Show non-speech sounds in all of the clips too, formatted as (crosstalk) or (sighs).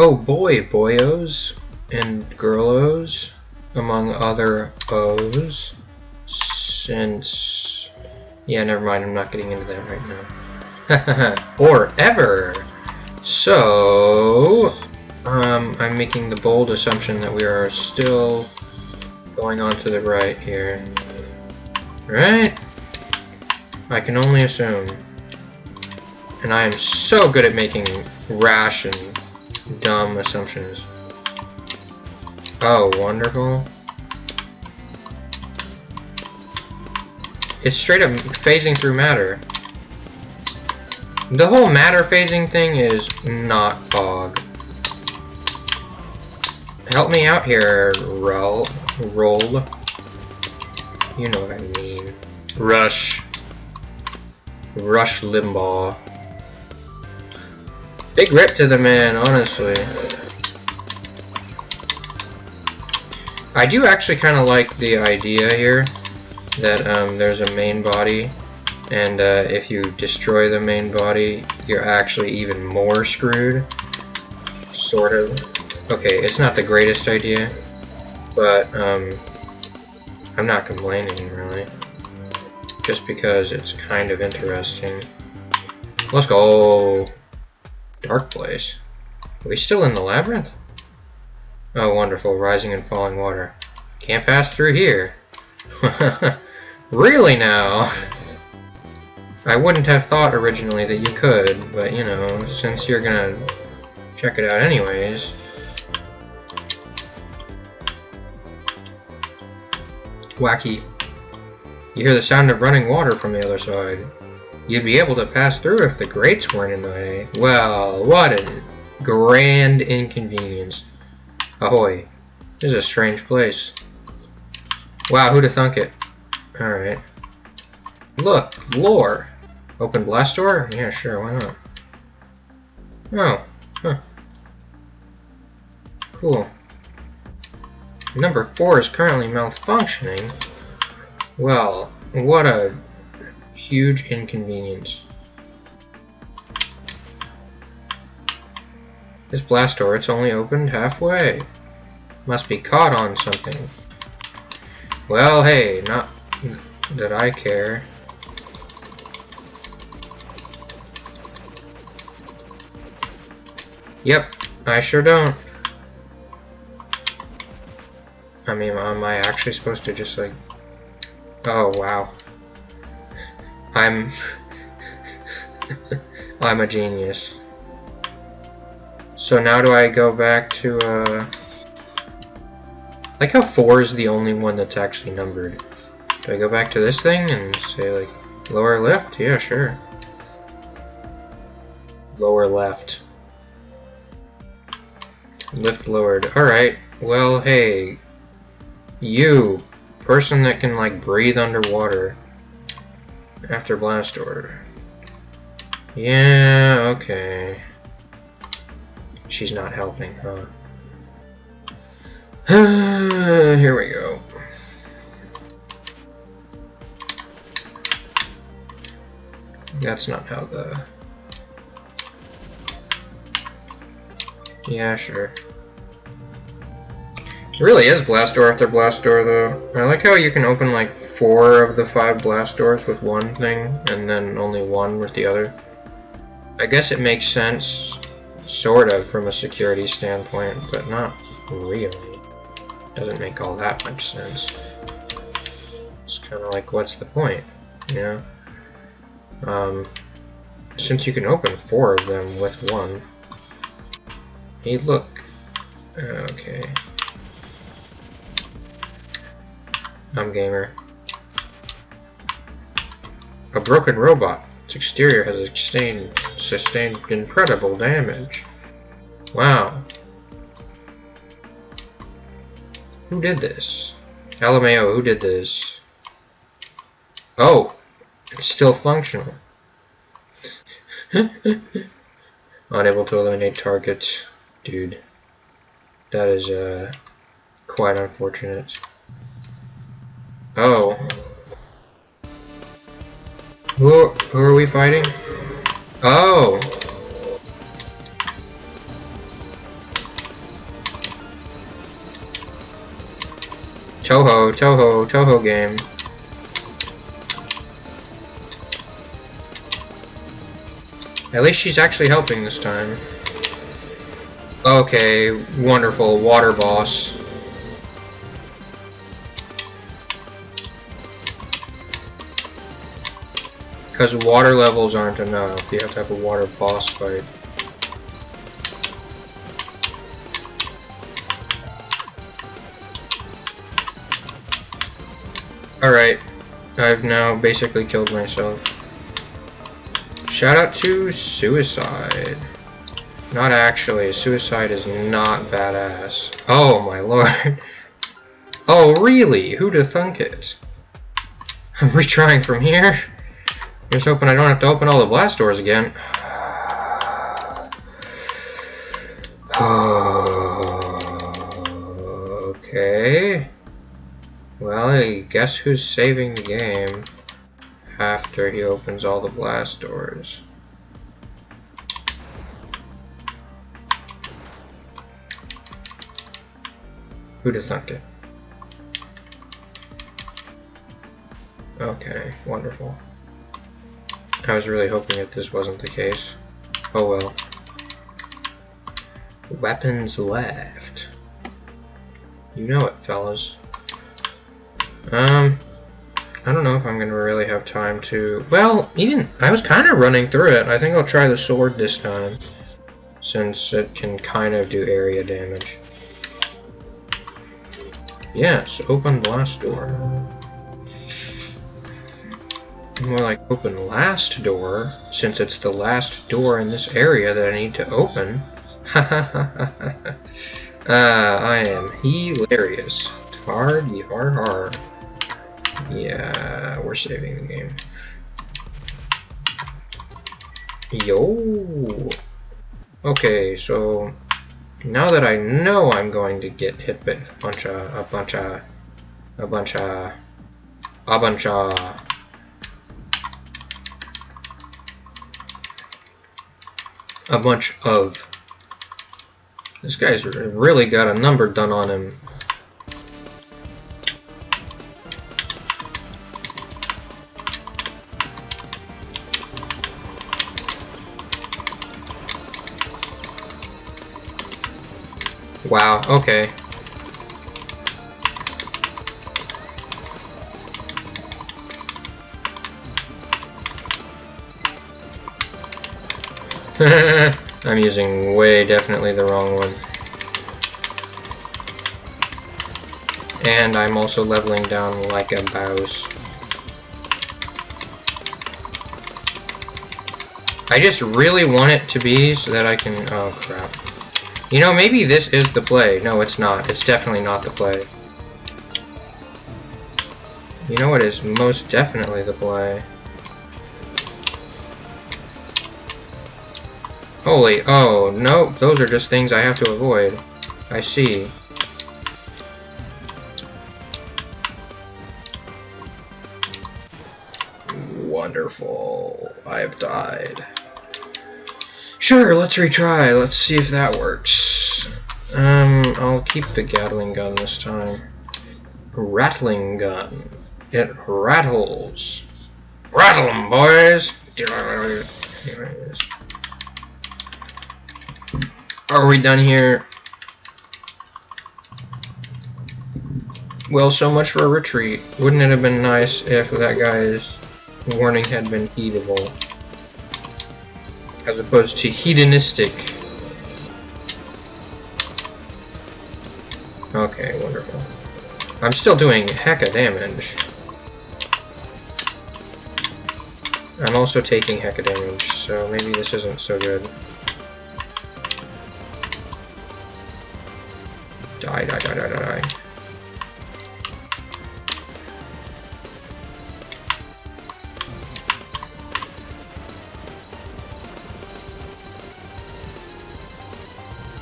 Oh boy, boyos and girlos, among other O's, since... Yeah, never mind, I'm not getting into that right now. (laughs) or ever! So, um, I'm making the bold assumption that we are still going on to the right here. Right? I can only assume. And I am so good at making rash and dumb assumptions. Oh, wonderful. It's straight up phasing through matter. The whole matter phasing thing is not bog. Help me out here, roll. Roll. You know what I mean. Rush. Rush Limbaugh. Big rip to the man, honestly. I do actually kind of like the idea here that um, there's a main body and uh, if you destroy the main body you're actually even more screwed. Sort of okay it's not the greatest idea but um, I'm not complaining really. Just because it's kind of interesting. Let's go dark place are we still in the labyrinth oh wonderful rising and falling water can't pass through here (laughs) really now I wouldn't have thought originally that you could, but you know, since you're gonna check it out anyways. Wacky. You hear the sound of running water from the other side. You'd be able to pass through if the grates weren't in the way. Well, what a grand inconvenience. Ahoy. This is a strange place. Wow, who'd have thunk it? Alright. Look, lore. Open blast door? Yeah, sure, why not? Oh, huh. Cool. Number 4 is currently malfunctioning. Well, what a huge inconvenience. This blast door, it's only opened halfway. Must be caught on something. Well, hey, not that I care. Yep, I sure don't. I mean, am I actually supposed to just like... Oh, wow. I'm... (laughs) I'm a genius. So now do I go back to, uh... Like how 4 is the only one that's actually numbered. Do I go back to this thing and say, like, lower left? Yeah, sure. Lower left. Lift lowered. Alright, well, hey. You, person that can, like, breathe underwater after blast order. Yeah, okay. She's not helping, huh? (sighs) Here we go. That's not how the Yeah, sure. It really is blast door after blast door, though. I like how you can open like four of the five blast doors with one thing, and then only one with the other. I guess it makes sense, sort of, from a security standpoint, but not really. Doesn't make all that much sense. It's kind of like, what's the point, you know? Um, since you can open four of them with one, Hey, look. Okay. I'm gamer. A broken robot. Its exterior has sustained, sustained incredible damage. Wow. Who did this? LMAO, who did this? Oh! It's still functional. (laughs) Unable to eliminate targets. Dude, that is uh, quite unfortunate. Oh. Who, who are we fighting? Oh! Touhou, Touhou, Touhou game. At least she's actually helping this time. Okay, wonderful, water boss. Because water levels aren't enough, you have to have a water boss fight. Alright, I've now basically killed myself. Shout out to Suicide. Not actually, Suicide is not badass. Oh my lord. (laughs) Oh really? Who'd have thunk it? (laughs) I'm retrying from here. Just hoping I don't have to open all the blast doors again. Uh, okay. Well, I guess who's saving the game after he opens all the blast doors? Who'd have thunk it? Okay, wonderful. I was really hoping that this wasn't the case. Oh well. Weapons left. You know it, fellas. Um, I don't know if I'm going to really have time to... Well, even... I was kind of running through it. I think I'll try the sword this time. Since it can kind of do area damage. Yes, open blast door. More like open last door, since it's the last door in this area that I need to open. (laughs) uh, I am hilarious. Hard, hard. Yeah, we're saving the game. Yo! Okay, so now that I know I'm going to get hit by a bunch of, a bunch of, a bunch of, a bunch of, a bunch of, this guy's really got a number done on him. Wow, okay. (laughs) I'm using way definitely the wrong one. And I'm also leveling down like a bouse. I just really want it to be so that I can... Oh, crap. You know, maybe this is the play. No, it's not. It's definitely not the play. You know what is most definitely the play? Holy, oh, no, those are just things I have to avoid. I see. Wonderful. I have died. Sure, let's retry. Let's see if that works. Um, I'll keep the Gatling gun this time. Rattling gun. It rattles. Rattle them, boys! Are we done here? Well, so much for a retreat. Wouldn't it have been nice if that guy's warning had been heedable? as opposed to hedonistic. Okay, wonderful. I'm still doing hecka damage. I'm also taking hecka damage, so maybe this isn't so good. Die, die, die, die, die, die.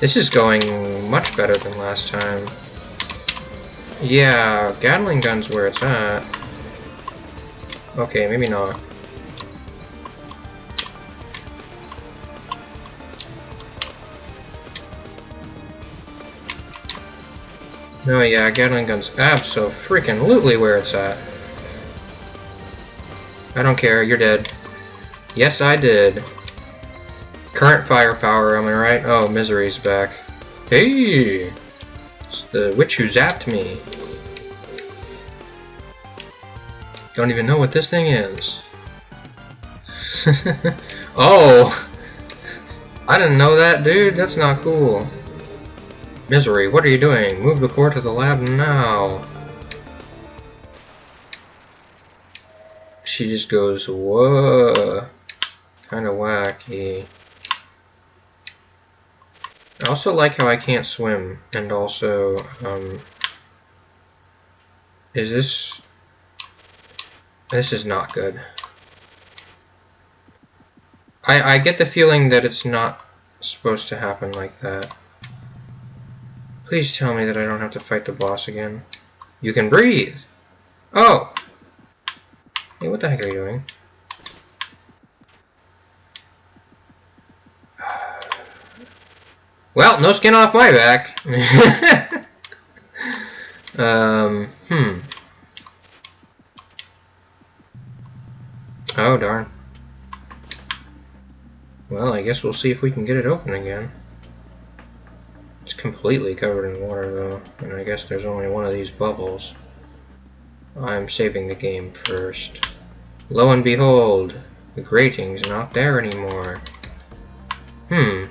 This is going much better than last time. Yeah, Gatling gun's where it's at. Okay, maybe not. No, yeah, Gatling gun's abso-freaking-lutely where it's at. I don't care, you're dead. Yes, I did. Current firepower, am I right? Oh, Misery's back. Hey! It's the witch who zapped me. Don't even know what this thing is. (laughs) oh! I didn't know that, dude. That's not cool. Misery, what are you doing? Move the core to the lab now. She just goes, whoa. Kinda wacky. I also like how I can't swim, and also, um, is this, this is not good. I, I get the feeling that it's not supposed to happen like that. Please tell me that I don't have to fight the boss again. You can breathe! Oh! Hey, what the heck are you doing? (sighs) Well, no skin off my back. (laughs) um, hmm. Oh, darn. Well, I guess we'll see if we can get it open again. Completely covered in water, though, and I guess there's only one of these bubbles. I'm saving the game first. Lo and behold, the grating's not there anymore. Hmm.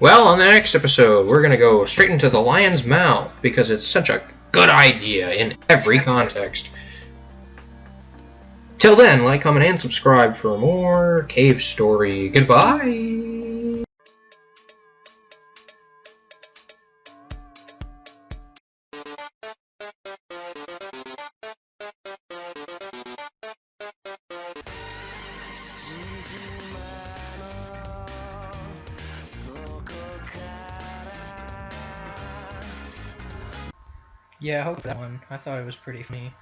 Well, on the next episode, we're to go straight into the lion's mouth because it's such a good idea in every context. Till then, like, comment, and subscribe for more Cave Story. Goodbye! Yeah, I hope that one. I thought it was pretty funny.